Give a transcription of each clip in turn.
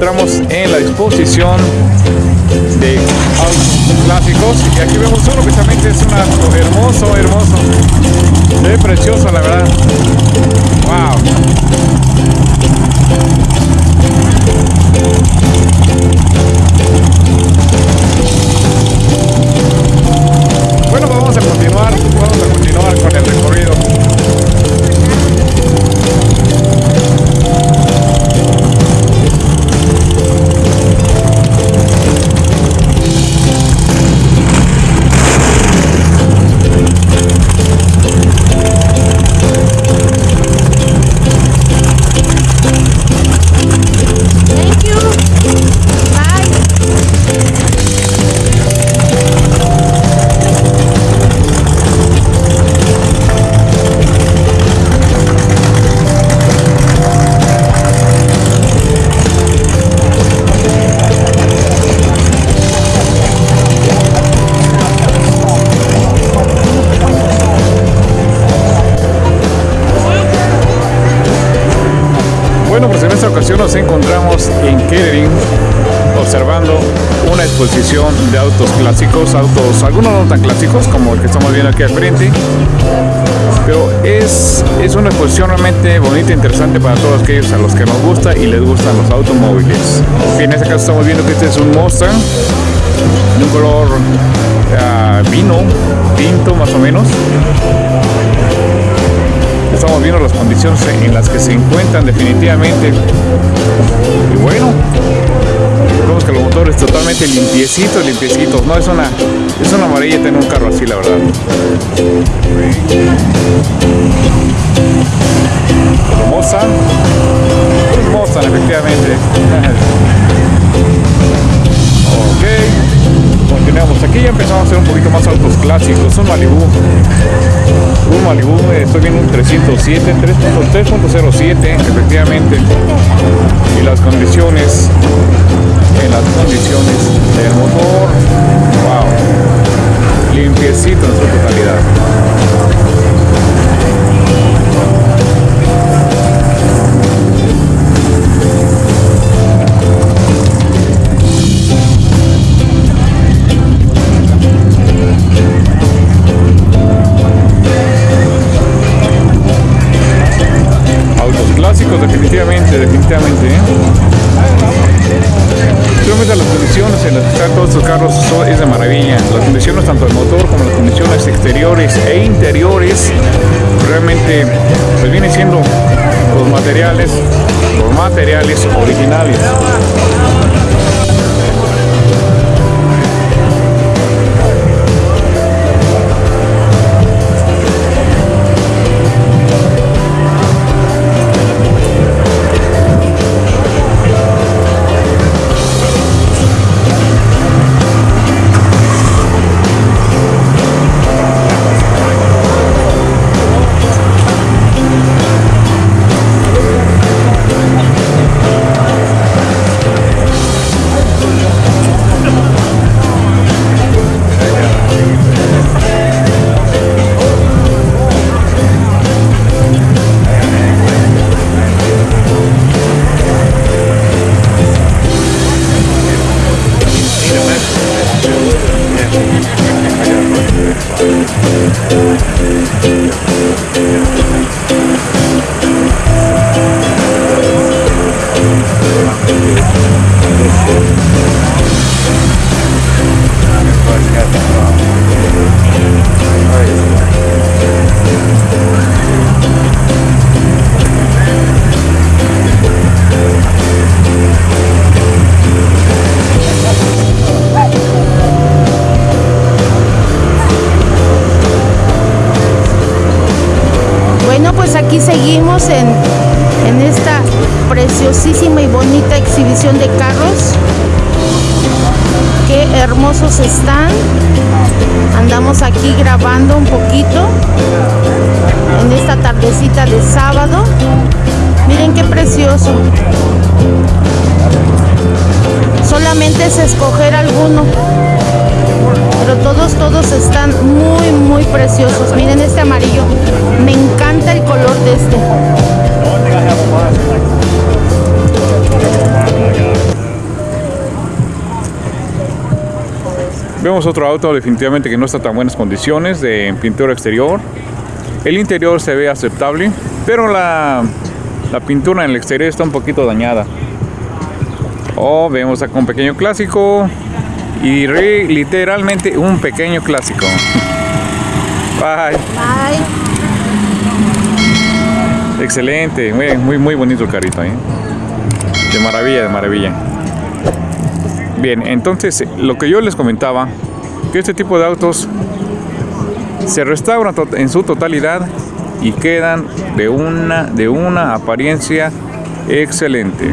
encontramos en la disposición de autos clásicos y aquí vemos uno que también es un auto hermoso, hermoso, ve precioso la verdad. Wow. Autos, algunos no tan clásicos como el que estamos viendo aquí al frente, pero es, es una exposición realmente bonita e interesante para todos aquellos a los que nos gusta y les gustan los automóviles. En este caso estamos viendo que este es un Mustang de un color ah, vino, tinto más o menos. Estamos viendo las condiciones en las que se encuentran definitivamente. Y bueno, vemos que los motores totalmente limpiecitos, limpiecitos. No es una, es una amarilla tener un carro así, la verdad. Hermosa. Hermosa, efectivamente. ok. Continuamos. Aquí ya empezamos a hacer un poquito más autos clásicos. Un Malibu. Un Malibu, eh, estoy viendo un 307, 3.07, efectivamente. Y las condiciones, en las condiciones del motor, wow, limpiecito en su totalidad. En las que están todos estos carros es de maravilla. Las condiciones tanto del motor como las condiciones exteriores e interiores realmente pues vienen siendo los materiales, los materiales originales. Carros. Qué hermosos están. Andamos aquí grabando un poquito en esta tardecita de sábado. Miren qué precioso. Solamente es escoger alguno. Pero todos, todos están muy, muy preciosos. Miren este amarillo. Me encanta el color de este. Vemos otro auto definitivamente que no está tan buenas condiciones de pintura exterior. El interior se ve aceptable, pero la, la pintura en el exterior está un poquito dañada. Oh, vemos acá un pequeño clásico y literalmente un pequeño clásico. Bye. Bye. Excelente, muy, muy, muy bonito el carrito. ¿eh? De maravilla, de maravilla. Bien, entonces lo que yo les comentaba, que este tipo de autos se restauran en su totalidad y quedan de una, de una apariencia excelente.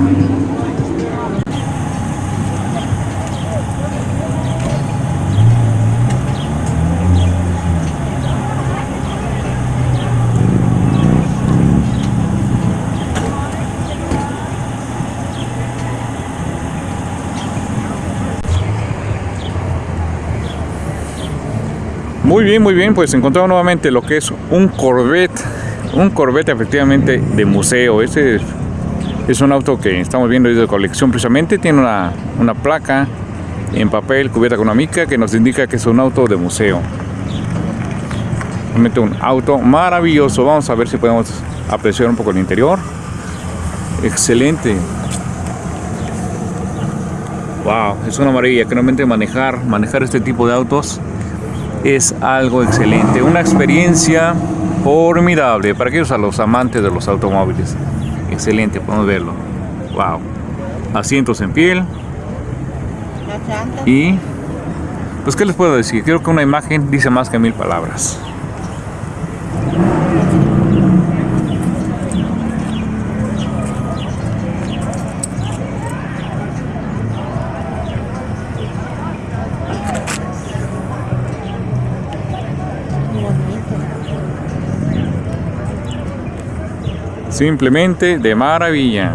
Muy bien, muy bien, pues encontramos nuevamente lo que es un Corvette, un Corvette efectivamente de museo. Este es un auto que estamos viendo de colección precisamente, tiene una, una placa en papel cubierta con una mica que nos indica que es un auto de museo. Realmente un auto maravilloso, vamos a ver si podemos apreciar un poco el interior. Excelente. Wow, es una maravilla que realmente manejar, manejar este tipo de autos es algo excelente, una experiencia formidable para aquellos a los amantes de los automóviles. Excelente, podemos verlo. Wow. Asientos en piel. Y pues qué les puedo decir, creo que una imagen dice más que mil palabras. Simplemente de maravilla.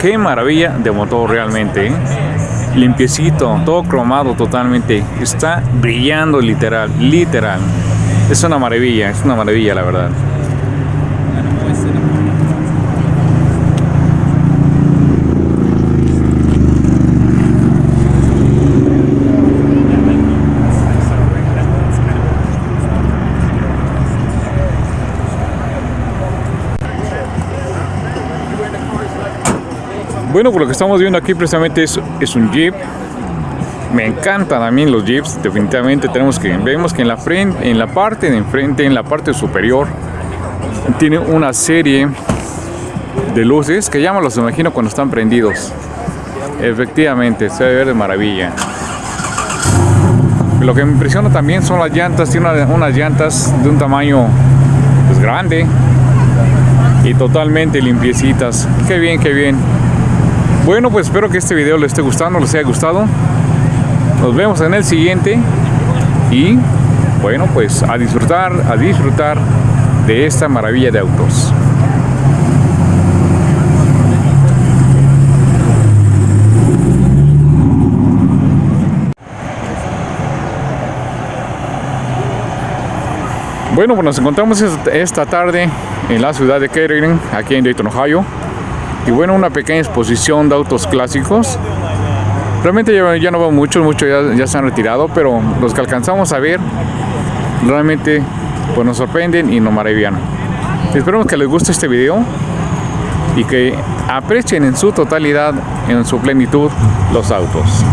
Qué, maravilla de motor realmente. ¿eh? Limpiecito, todo cromado totalmente. Está brillando literal, literal. Es una maravilla, es una maravilla la verdad. Bueno, por lo que estamos viendo aquí precisamente es, es un Jeep. Me encantan a mí los Jeeps, definitivamente tenemos que, vemos que en la frente, en la parte de enfrente, en la parte superior, tiene una serie de luces que ya me los imagino cuando están prendidos. Efectivamente, se ve ver de maravilla. Lo que me impresiona también son las llantas, tiene unas llantas de un tamaño pues, grande y totalmente limpiecitas. Qué bien, qué bien. Bueno, pues espero que este video les esté gustando, les haya gustado. Nos vemos en el siguiente. Y bueno, pues a disfrutar, a disfrutar de esta maravilla de autos. Bueno, pues nos encontramos esta tarde en la ciudad de Kettering, aquí en Dayton, Ohio. Y bueno, una pequeña exposición de autos clásicos. Realmente ya, no veo muchos, muchos ya, se han retirado, pero los que alcanzamos a ver realmente pues nos sorprenden y nos maravillan. Esperemos que les guste este video y que aprecien en su totalidad, en su plenitud, los autos.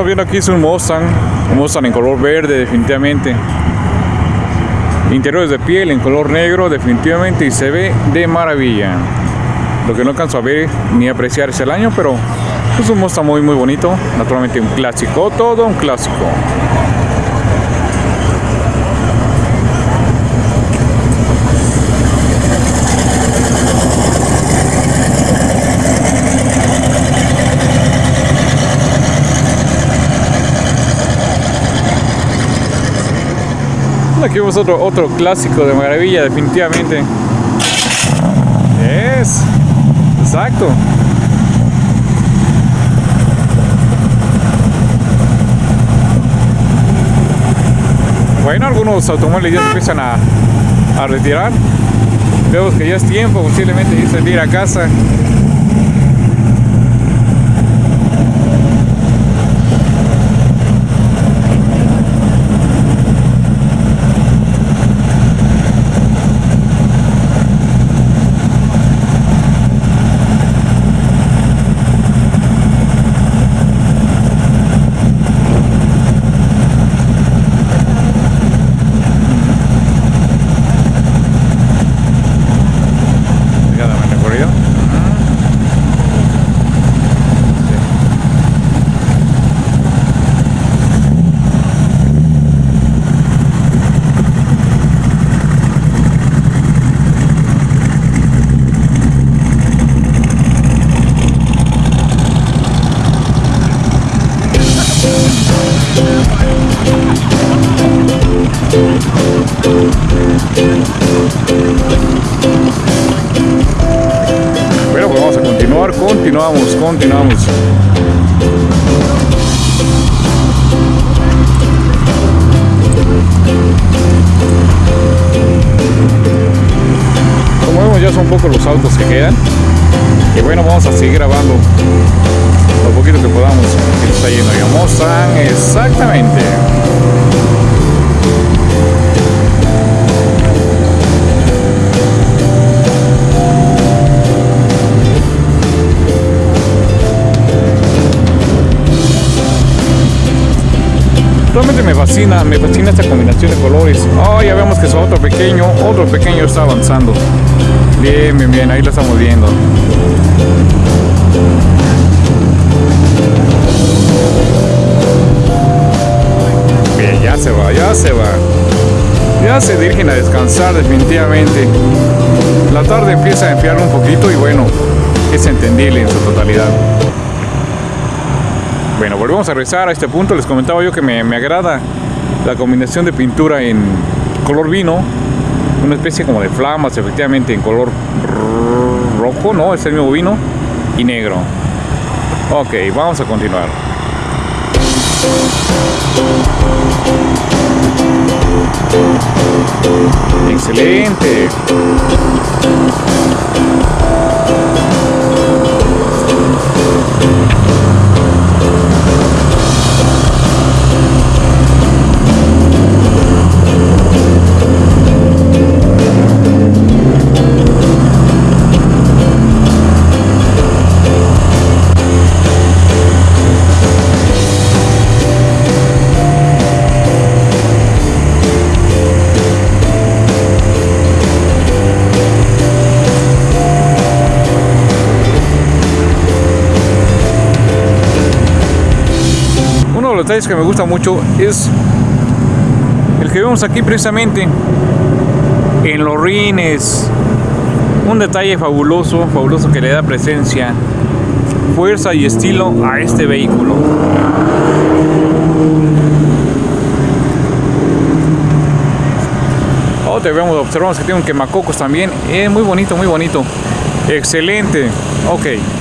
Estamos viendo aquí es un Mustang, un Mustang en color verde definitivamente. Interiores de piel en color negro definitivamente y se ve de maravilla. Lo que no alcanzo a ver ni apreciar es el año, pero es un Mustang muy muy bonito. Naturalmente un clásico, todo un clásico. Aquí vemos otro, otro clásico de maravilla, definitivamente. Es, exacto. Bueno, algunos automóviles ya empiezan a, a retirar. Vemos que ya es tiempo posiblemente ir a casa. Son pocos los autos que quedan. Y bueno, vamos a seguir grabando lo poquito que podamos. Aquí está de Mustang, exactamente. Realmente me fascina, me fascina esta combinación de colores. Oh, ya vemos que es otro pequeño, otro pequeño está avanzando. Bien, bien, bien, ahí lo estamos viendo. Bien, ya se va, ya se va. Ya se dirigen a descansar definitivamente. La tarde empieza a enfriar un poquito y bueno, es entendible en su totalidad. Bueno, volvemos a regresar a este punto. Les comentaba yo que me, me agrada la combinación de pintura en color vino, una especie como de flamas, efectivamente en color rojo, ¿no? Es el mismo vino y negro. Ok, vamos a continuar. Excelente. Detalles que me gusta mucho es el que vemos aquí precisamente en los rines. Un detalle fabuloso, fabuloso que le da presencia, fuerza y estilo a este vehículo. Oh, vemos, observamos que tiene un quemacocos también. Es muy bonito, muy bonito. Excelente. Ok.